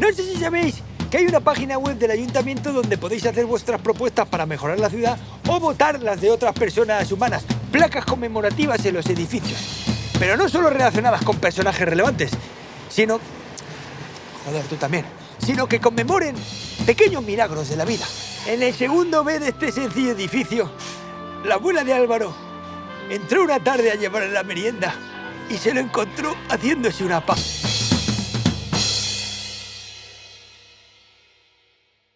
No sé si sabéis que hay una página web del ayuntamiento donde podéis hacer vuestras propuestas para mejorar la ciudad o votar las de otras personas humanas, placas conmemorativas en los edificios. Pero no solo relacionadas con personajes relevantes, sino... Joder, tú también. Sino que conmemoren pequeños milagros de la vida. En el segundo B de este sencillo edificio, la abuela de Álvaro entró una tarde a llevar la merienda y se lo encontró haciéndose una paz.